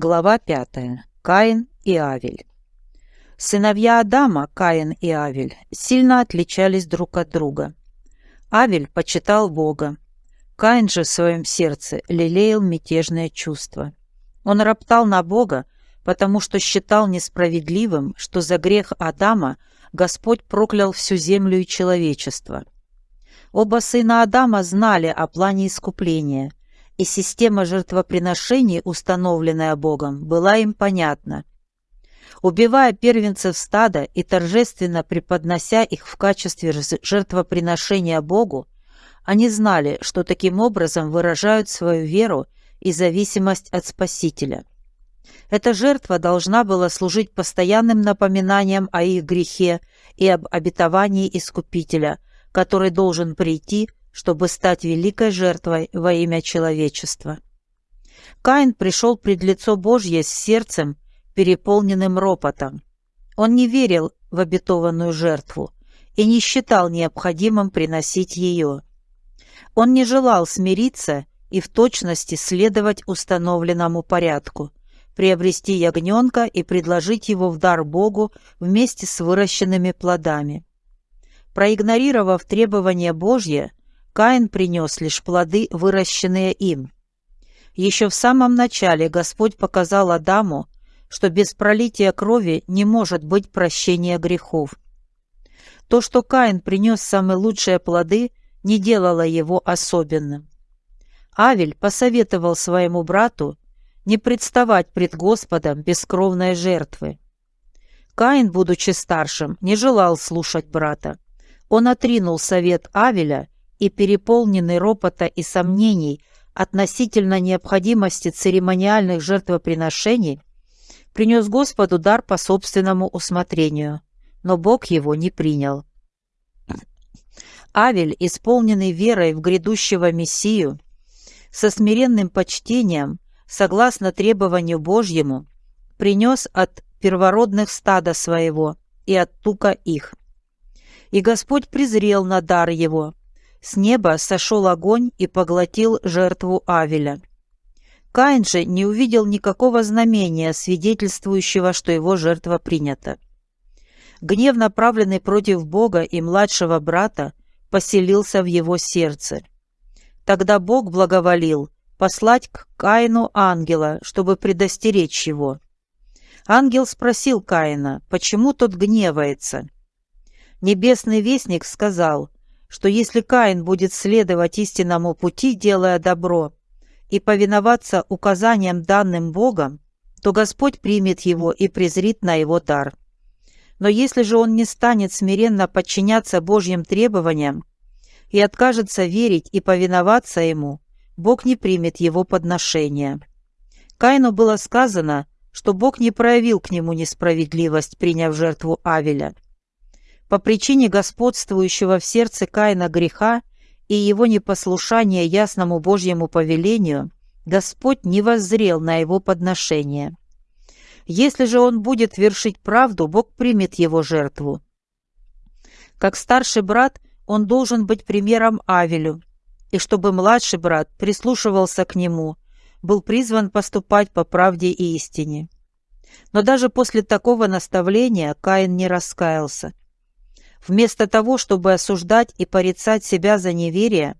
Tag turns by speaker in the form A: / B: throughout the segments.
A: Глава 5. Каин и Авель. Сыновья Адама, Каин и Авель, сильно отличались друг от друга. Авель почитал Бога. Каин же в своем сердце лелеял мятежное чувство. Он роптал на Бога, потому что считал несправедливым, что за грех Адама Господь проклял всю землю и человечество. Оба сына Адама знали о плане искупления – и система жертвоприношений, установленная Богом, была им понятна. Убивая первенцев стада и торжественно преподнося их в качестве жертвоприношения Богу, они знали, что таким образом выражают свою веру и зависимость от Спасителя. Эта жертва должна была служить постоянным напоминанием о их грехе и об обетовании Искупителя, который должен прийти чтобы стать великой жертвой во имя человечества. Каин пришел пред лицо Божье с сердцем, переполненным ропотом. Он не верил в обетованную жертву и не считал необходимым приносить ее. Он не желал смириться и в точности следовать установленному порядку, приобрести ягненка и предложить его в дар Богу вместе с выращенными плодами. Проигнорировав требования Божье, Каин принес лишь плоды, выращенные им. Еще в самом начале Господь показал Адаму, что без пролития крови не может быть прощения грехов. То, что Каин принес самые лучшие плоды, не делало его особенным. Авель посоветовал своему брату не представать пред Господом бескровной жертвы. Каин, будучи старшим, не желал слушать брата. Он отринул совет Авеля и переполненный ропота и сомнений относительно необходимости церемониальных жертвоприношений, принес Господу дар по собственному усмотрению, но Бог его не принял. Авель, исполненный верой в грядущего Мессию, со смиренным почтением, согласно требованию Божьему, принес от первородных стада своего и от тука их. И Господь презрел на дар его, с неба сошел огонь и поглотил жертву Авеля. Каин же не увидел никакого знамения, свидетельствующего, что его жертва принята. Гнев, направленный против Бога и младшего брата, поселился в его сердце. Тогда Бог благоволил послать к Каину ангела, чтобы предостеречь его. Ангел спросил Каина, почему тот гневается. Небесный вестник сказал, что если Каин будет следовать истинному пути, делая добро, и повиноваться указаниям данным Богом, то Господь примет его и презрит на его дар. Но если же он не станет смиренно подчиняться Божьим требованиям и откажется верить и повиноваться ему, Бог не примет его подношения. Каину было сказано, что Бог не проявил к нему несправедливость, приняв жертву Авеля – по причине господствующего в сердце Каина греха и его непослушания ясному Божьему повелению, Господь не воззрел на его подношение. Если же он будет вершить правду, Бог примет его жертву. Как старший брат, он должен быть примером Авелю, и чтобы младший брат прислушивался к нему, был призван поступать по правде и истине. Но даже после такого наставления Каин не раскаялся. Вместо того, чтобы осуждать и порицать себя за неверие,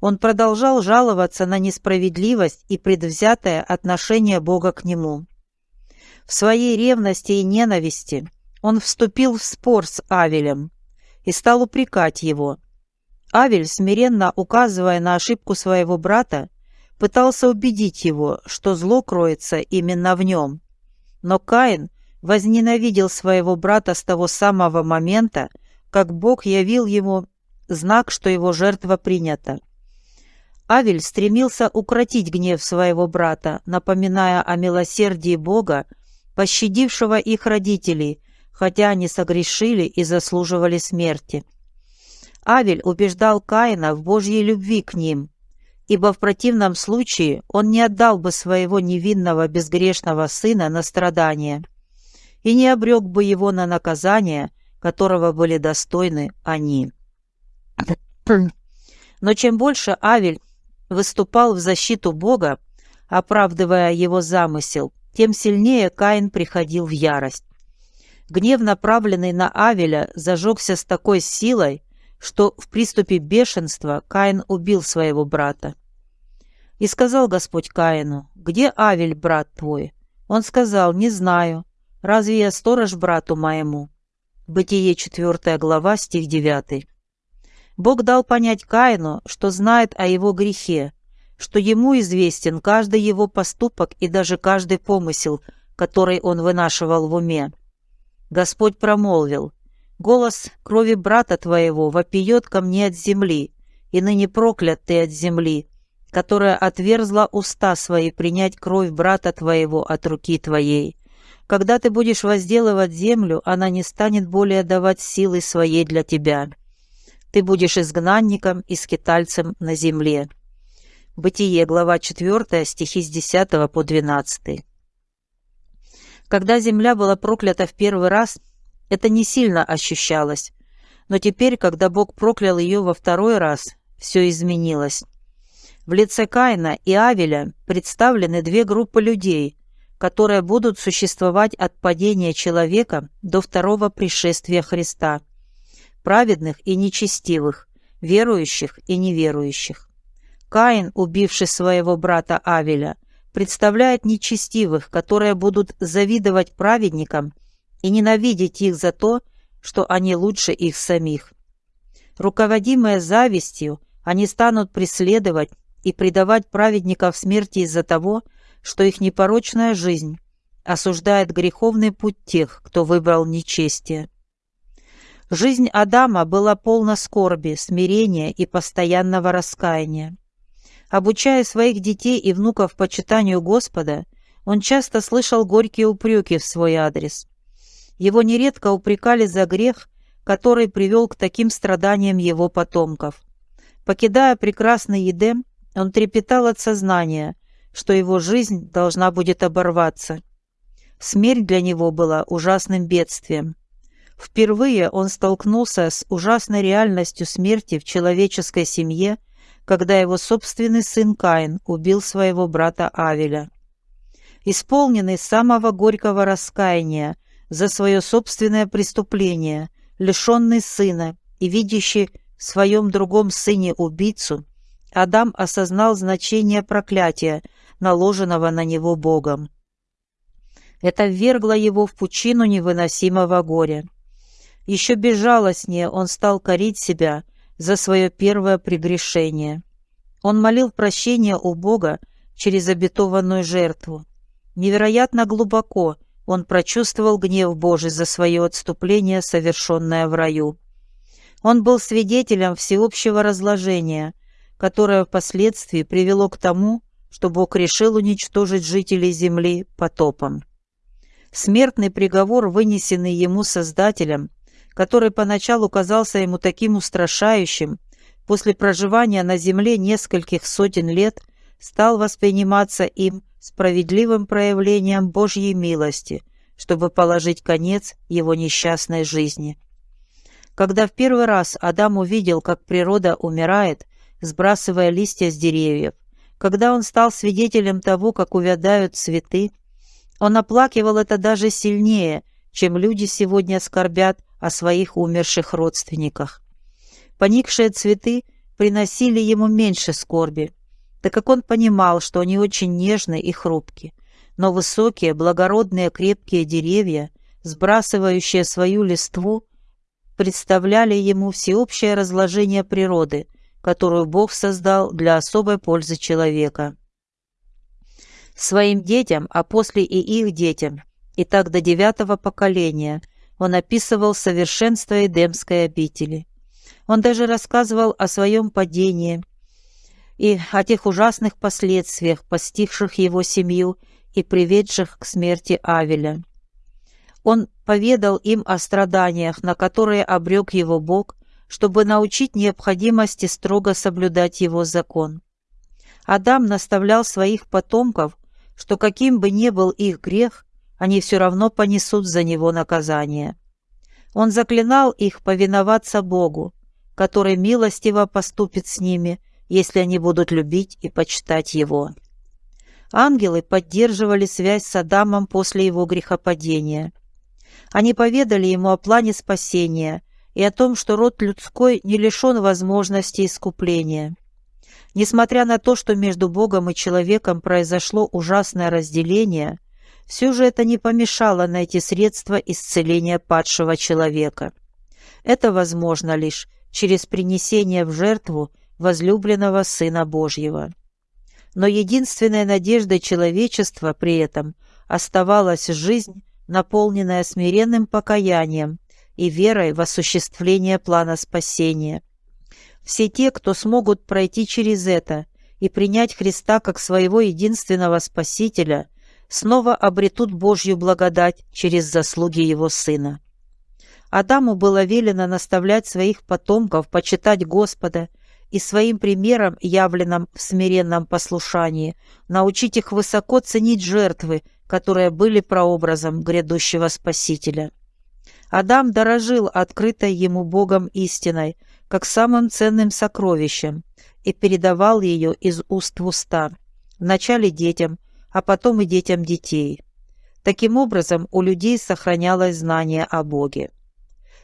A: он продолжал жаловаться на несправедливость и предвзятое отношение Бога к нему. В своей ревности и ненависти он вступил в спор с Авелем и стал упрекать его. Авель, смиренно указывая на ошибку своего брата, пытался убедить его, что зло кроется именно в нем. Но Каин возненавидел своего брата с того самого момента, как Бог явил ему знак, что его жертва принята. Авель стремился укротить гнев своего брата, напоминая о милосердии Бога, пощадившего их родителей, хотя они согрешили и заслуживали смерти. Авель убеждал Каина в Божьей любви к ним, ибо в противном случае он не отдал бы своего невинного безгрешного сына на страдания и не обрек бы его на наказание, которого были достойны они. Но чем больше Авель выступал в защиту Бога, оправдывая его замысел, тем сильнее Каин приходил в ярость. Гнев, направленный на Авеля, зажегся с такой силой, что в приступе бешенства Каин убил своего брата. И сказал Господь Каину, «Где Авель, брат твой?» Он сказал, «Не знаю. Разве я сторож брату моему?» Бытие 4 глава, стих 9. Бог дал понять Каину, что знает о его грехе, что ему известен каждый его поступок и даже каждый помысел, который он вынашивал в уме. Господь промолвил, «Голос крови брата твоего вопиет ко мне от земли, и ныне проклят ты от земли, которая отверзла уста свои принять кровь брата твоего от руки твоей. Когда ты будешь возделывать землю, она не станет более давать силы своей для тебя. Ты будешь изгнанником и скитальцем на земле». Бытие, глава 4, стихи с 10 по 12. Когда земля была проклята в первый раз, это не сильно ощущалось. Но теперь, когда Бог проклял ее во второй раз, все изменилось. В лице Каина и Авеля представлены две группы людей, которые будут существовать от падения человека до второго пришествия Христа, праведных и нечестивых, верующих и неверующих. Каин, убивший своего брата Авеля, представляет нечестивых, которые будут завидовать праведникам и ненавидеть их за то, что они лучше их самих. Руководимые завистью, они станут преследовать и предавать праведников смерти из-за того, что их непорочная жизнь осуждает греховный путь тех, кто выбрал нечестие. Жизнь Адама была полна скорби, смирения и постоянного раскаяния. Обучая своих детей и внуков почитанию Господа, он часто слышал горькие упреки в свой адрес. Его нередко упрекали за грех, который привел к таким страданиям его потомков. Покидая прекрасный Едем, он трепетал от сознания, что его жизнь должна будет оборваться. Смерть для него была ужасным бедствием. Впервые он столкнулся с ужасной реальностью смерти в человеческой семье – когда его собственный сын Каин убил своего брата Авеля. Исполненный самого горького раскаяния за свое собственное преступление, лишенный сына и видящий в своем другом сыне убийцу, Адам осознал значение проклятия, наложенного на него Богом. Это ввергло его в пучину невыносимого горя. Еще безжалостнее он стал корить себя за свое первое прегрешение. Он молил прощения у Бога через обетованную жертву. Невероятно глубоко он прочувствовал гнев Божий за свое отступление, совершенное в раю. Он был свидетелем всеобщего разложения, которое впоследствии привело к тому, что Бог решил уничтожить жителей земли потопом. Смертный приговор, вынесенный ему Создателем, который поначалу казался ему таким устрашающим, после проживания на земле нескольких сотен лет стал восприниматься им справедливым проявлением Божьей милости, чтобы положить конец его несчастной жизни. Когда в первый раз Адам увидел, как природа умирает, сбрасывая листья с деревьев, когда он стал свидетелем того, как увядают цветы, он оплакивал это даже сильнее, чем люди сегодня скорбят о своих умерших родственниках. Поникшие цветы приносили ему меньше скорби, так как он понимал, что они очень нежны и хрупки. Но высокие, благородные, крепкие деревья, сбрасывающие свою листву, представляли ему всеобщее разложение природы, которую Бог создал для особой пользы человека. Своим детям, а после и их детям, и так до девятого поколения – он описывал совершенство Эдемской обители. Он даже рассказывал о своем падении и о тех ужасных последствиях, постигших его семью и приведших к смерти Авеля. Он поведал им о страданиях, на которые обрек его Бог, чтобы научить необходимости строго соблюдать его закон. Адам наставлял своих потомков, что каким бы ни был их грех, они все равно понесут за него наказание. Он заклинал их повиноваться Богу, который милостиво поступит с ними, если они будут любить и почитать Его. Ангелы поддерживали связь с Адамом после его грехопадения. Они поведали ему о плане спасения и о том, что род людской не лишен возможности искупления. Несмотря на то, что между Богом и человеком произошло ужасное разделение, все же это не помешало найти средства исцеления падшего человека. Это возможно лишь через принесение в жертву возлюбленного Сына Божьего. Но единственной надеждой человечества при этом оставалась жизнь, наполненная смиренным покаянием и верой в осуществление плана спасения. Все те, кто смогут пройти через это и принять Христа как своего единственного Спасителя, снова обретут Божью благодать через заслуги Его Сына. Адаму было велено наставлять своих потомков почитать Господа и своим примером, явленным в смиренном послушании, научить их высоко ценить жертвы, которые были прообразом грядущего Спасителя. Адам дорожил открытой ему Богом истиной, как самым ценным сокровищем, и передавал ее из уст в уста, вначале детям, а потом и детям детей. Таким образом, у людей сохранялось знание о Боге.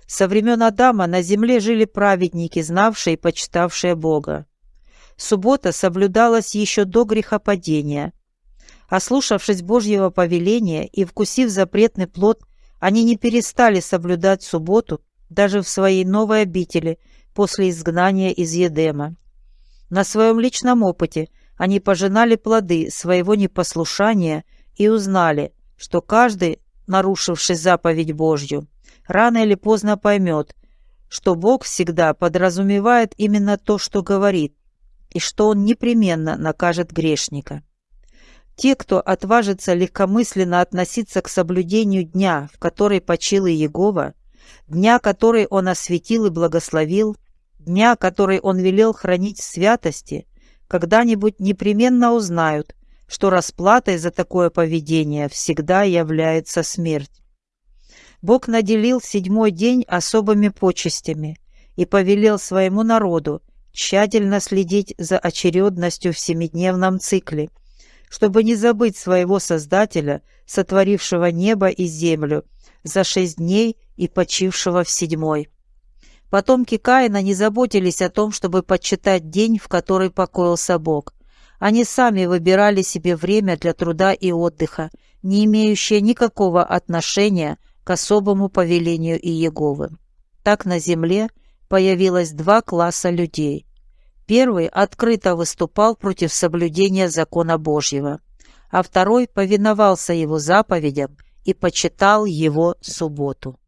A: Со времен Адама на земле жили праведники, знавшие и почитавшие Бога. Суббота соблюдалась еще до грехопадения. Ослушавшись Божьего повеления и вкусив запретный плод, они не перестали соблюдать субботу даже в своей новой обители после изгнания из Едема. На своем личном опыте они пожинали плоды своего непослушания и узнали, что каждый, нарушивший заповедь Божью, рано или поздно поймет, что Бог всегда подразумевает именно то, что говорит, и что Он непременно накажет грешника. Те, кто отважится легкомысленно относиться к соблюдению дня, в который почил Иегова, дня, который Он осветил и благословил, дня, который Он велел хранить в святости, когда-нибудь непременно узнают, что расплатой за такое поведение всегда является смерть. Бог наделил седьмой день особыми почестями и повелел своему народу тщательно следить за очередностью в семидневном цикле, чтобы не забыть своего Создателя, сотворившего небо и землю за шесть дней и почившего в седьмой. Потомки Каина не заботились о том, чтобы подсчитать день, в который покоился Бог. Они сами выбирали себе время для труда и отдыха, не имеющее никакого отношения к особому повелению Иеговы. Так на земле появилось два класса людей. Первый открыто выступал против соблюдения закона Божьего, а второй повиновался его заповедям и почитал его субботу.